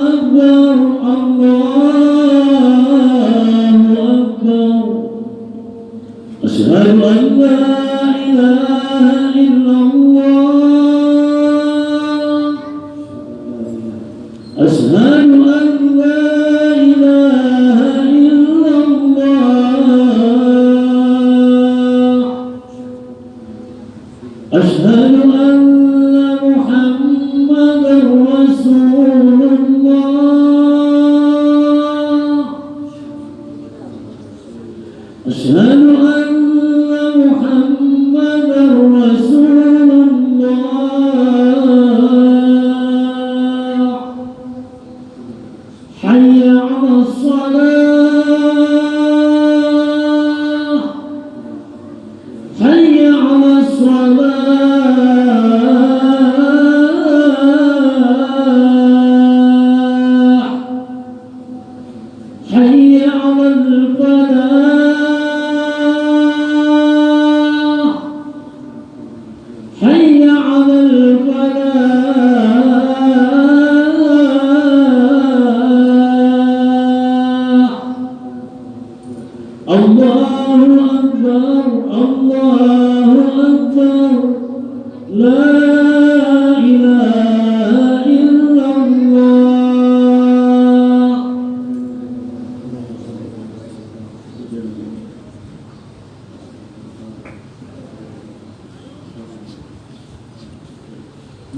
الله أكبر. أشهد أن لا إله إلا الله أشهد أن لا إله إلا الله. أشهد أن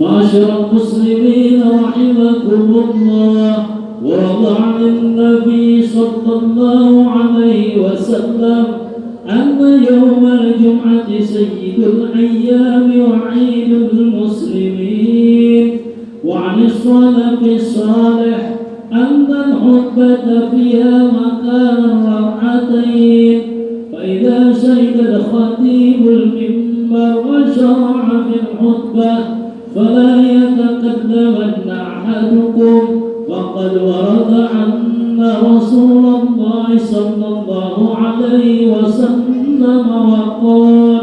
معشر المسلمين رحمكم الله وضع عن النبي صلى الله عليه وسلم أن يوم الجمعة سيد الأيام وعيد المسلمين وعن السلف الصالح أن الخطبة فيها مكان ركعتين فإذا شهد الخطيب المنبر وشرع في الخطبة فلا يتقدمن أحدكم. وقد ورد أن رسول الله صلى الله عليه وسلم وقال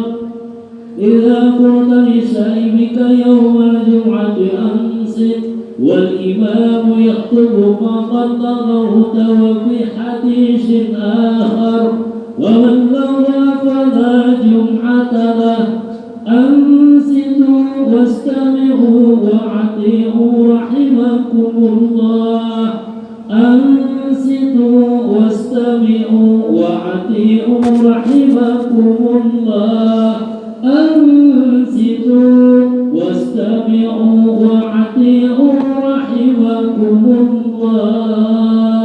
إذا قلت لسائبك يوم الجمعة أنصت والإمام يخطب فقد لغوت وفي حديث آخر ومن لغى فلا جمعة له أنصتوا واستمعوا وأطيعوا رحمكم الله. أنصتوا واستمعوا وأطيعوا رحمكم الله. أنصتوا واستمعوا وأطيعوا رحمكم الله.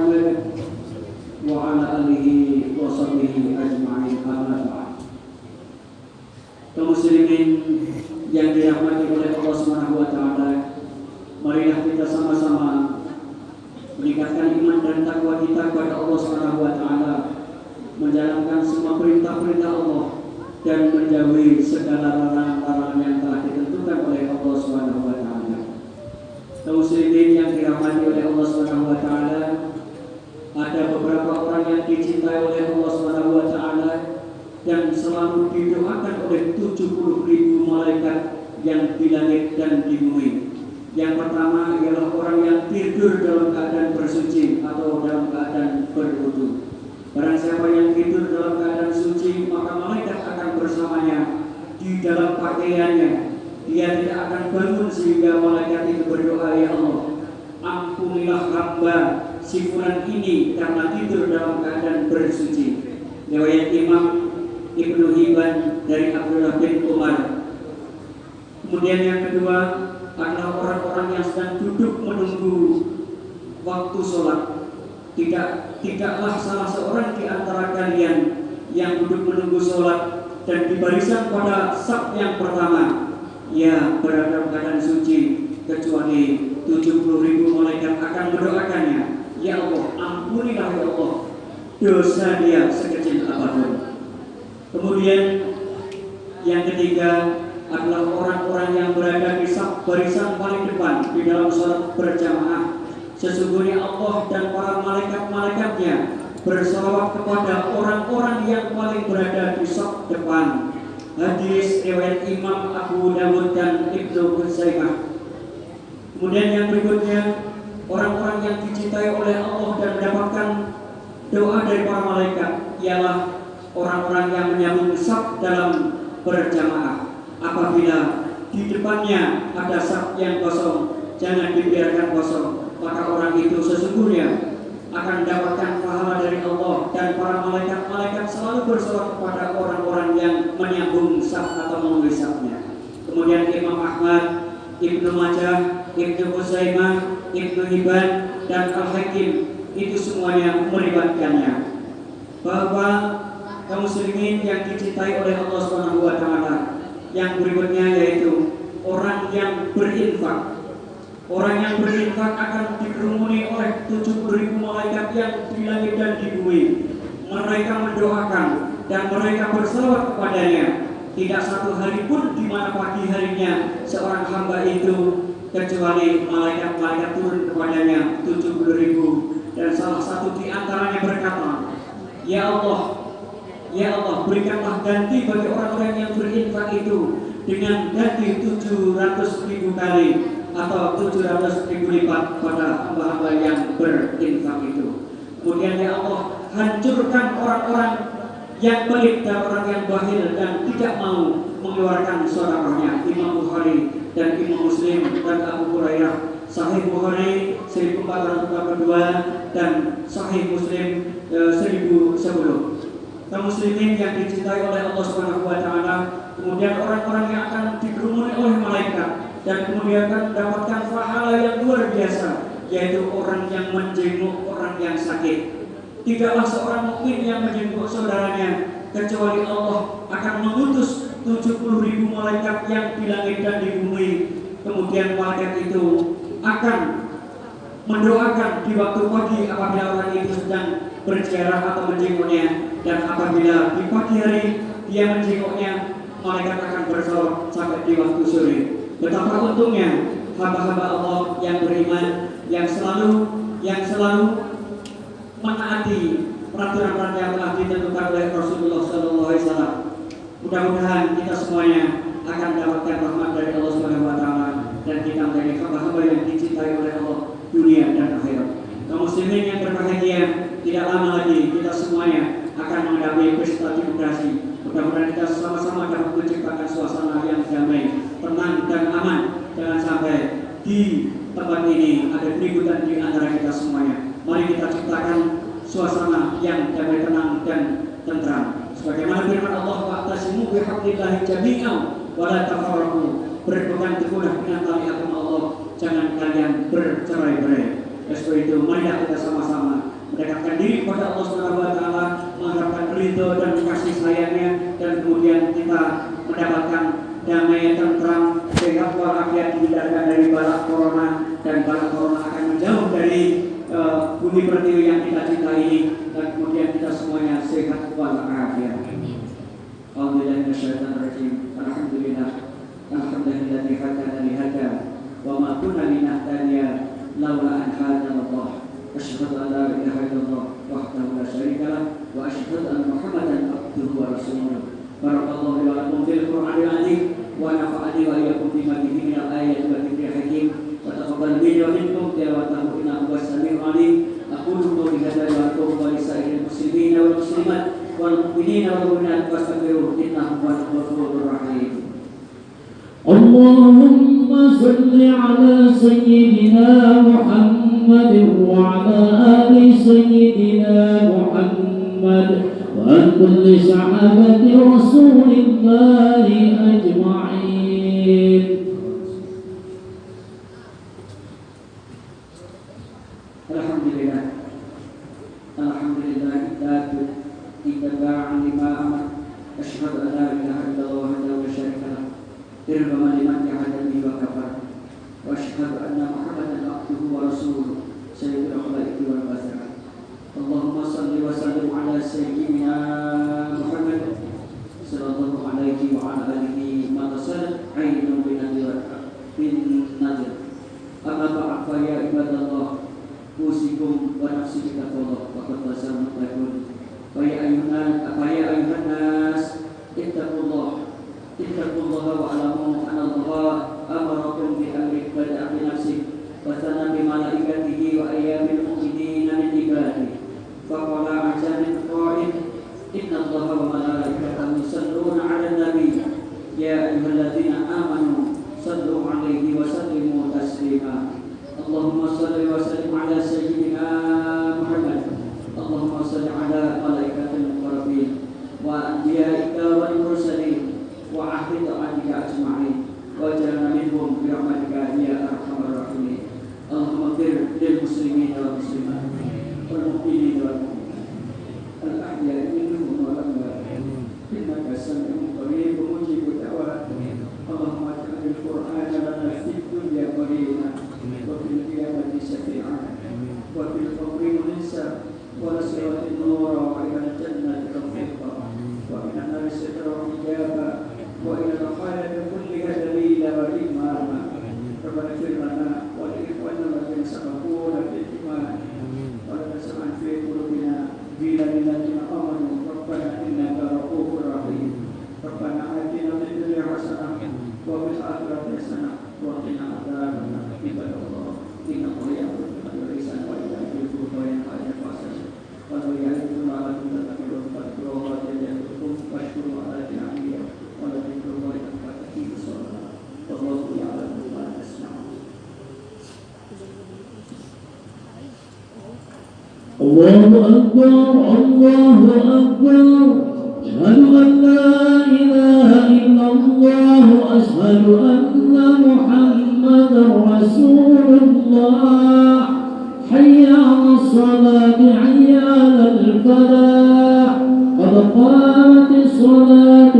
pakaiannya. Dia tidak akan bangun sehingga malaikat itu berdoa, Ya Allah, ampunilah hamba si fulan ini karena tidur dalam keadaan bersuci. Riwayat Imam Ibnu Hibban dari Abdullah bin Umar. Kemudian yang kedua adalah orang-orang yang sedang duduk menunggu waktu sholat. Tidak tidaklah salah seorang di antara kalian yang duduk menunggu sholat dan di barisan pada sab yang pertama. Ia berada keadaan suci kecuali 70 ribu malaikat akan mendoakannya. Ya Allah ampunilah ya Allah dosa dia sekecil apa pun. Kemudian yang ketiga adalah orang-orang yang berada di sab barisan paling depan di dalam sholat berjamaah. Sesungguhnya Allah dan para malaikat-malaikatnya bersalawat kepada orang-orang yang paling berada di sok depan. Hadis riwayat Imam Abu Dawud dan Ibnu Huzaimah. Kemudian yang berikutnya orang-orang yang dicintai oleh Allah dan mendapatkan doa dari para malaikat ialah orang-orang yang menyambung saf dalam berjamaah. Apabila di depannya ada saf yang kosong, jangan dibiarkan kosong maka orang itu sesungguhnya akan mendapatkan pahala dari Allah. Dan para malaikat-malaikat selalu bersolat kepada orang-orang yang menyambung saf atau safnya. Kemudian Imam Ahmad, Ibnu Majah, Ibnu Huzaimah, Ibnu Hibban dan Al-Hakim itu semuanya melibatkannya. Bahwa kaum muslimin yang dicintai oleh Allah Subhanahu wa yang berikutnya yaitu orang yang berinfak Orang yang berinfak akan dikerumuni oleh 70 ribu malaikat yang di langit dan di bumi. Mereka mendoakan dan mereka berselawat kepadanya. Tidak satu hari pun di mana pagi harinya seorang hamba itu kecuali malaikat-malaikat turun kepadanya 70 ribu dan salah satu di antaranya berkata, Ya Allah, Ya Allah, berikanlah ganti bagi orang-orang yang berinfak itu dengan ganti 700 ribu kali atau 700 ribu lipat pada hamba-hamba yang berinfak itu. Kemudian ya Allah hancurkan orang-orang yang pelit dan orang yang bahil dan tidak mau mengeluarkan suaranya Imam Bukhari dan Imam Muslim dan Abu Hurairah Sahih Bukhari 1442 dan Sahih Muslim e, 1010 kaum muslimin yang dicintai oleh Allah Subhanahu wa kemudian orang-orang yang akan dikerumuni oleh dan kemudian mendapatkan pahala yang luar biasa yaitu orang yang menjenguk orang yang sakit. Tidaklah seorang mukmin yang menjenguk saudaranya kecuali Allah akan mengutus 70 ribu malaikat yang di langit dan di bumi. Kemudian malaikat itu akan mendoakan di waktu pagi apabila orang itu sedang berziarah atau menjenguknya dan apabila di pagi hari dia menjenguknya malaikat akan bersolat sampai di waktu sore. Betapa untungnya hamba-hamba Allah yang beriman yang selalu yang selalu menaati peraturan-peraturan yang telah ditentukan oleh Rasulullah SAW. Mudah-mudahan kita semuanya akan mendapatkan rahmat dari Allah Subhanahu Wa Taala dan kita menjadi hamba-hamba yang dicintai oleh Allah dunia dan akhirat. Kaum muslimin yang berbahagia, tidak lama lagi kita semuanya akan menghadapi pesta demokrasi. Mudah-mudahan kita sama-sama dapat menciptakan suasana yang damai, tenang dan aman. Jangan sampai di tempat ini ada keributan di antara kita semuanya. Mari kita ciptakan suasana yang damai tenang dan tentram. Sebagaimana firman Allah wa'tasimu bihablillahi jami'an wa tafarraqu berpegang teguhlah dengan tali agama Allah. Jangan kalian bercerai-berai. Seperti itu mari kita sama-sama mendekatkan diri kepada Allah Subhanahu wa taala, mengharapkan ridho dan kasih sayangnya dan kemudian kita mendapatkan damai tentram sehat walafiat dihindarkan dari balak corona dan balak corona akan menjauh dari uh, bumi pertiwi yang kita cintai dan kemudian kita semuanya sehat walafiat. Alhamdulillah nasyaitan rajim. Alhamdulillah. Alhamdulillah dihada lihada wa dan kunna Wa laula an hadanallah. laulah an la ilaha illallah wahdahu la syarika lah wa asyhadu anna Muhammadan abduhu wa rasuluh. Barakallahu li wa lakum fil Qur'anil 'azim. ونفعني وإياكم فيما فيه من الآيات والذكر الحكيم وتقبل مني ومنكم تلاوته إنه هو السميع العليم أقول قولي هذا وأتوب ولسائر المسلمين والمسلمات والمؤمنين والمؤمنات واستغفروه إنه هو الغفور الرحيم اللهم صل على سيدنا محمد وعلى آل سيدنا محمد محمد وعن كل صحابة رسول الله أجمعين. الحمد لله. الحمد لله الذاكر اتباعا لما أمر. أشهد أن لا إله إلا الله وحده لا شريك له. إرغم لمن جعلني وكفى. Allahumma salli wa sallim ala sayyidina Muhammad Sallallahu alaihi wa ala alihi Matasal Ainu bin nadir Bin nadir Amma ba'd fa ibadallah Usikum wa nafsi bitaqwallah Waqad tasam mutlaqun Wa ayuhan Apa ayuhan nas Ittaqullah Ittaqullah wa alamu Anna Allah Amarakum bi amri Ya amanu Sallu وفي القبر منسا ونصرة الله أكبر الله أكبر. أشهد أن لا إله إلا الله أشهد أن محمدا رسول الله حي على الصلاة حي على الفلاح. قد قامت الصلاة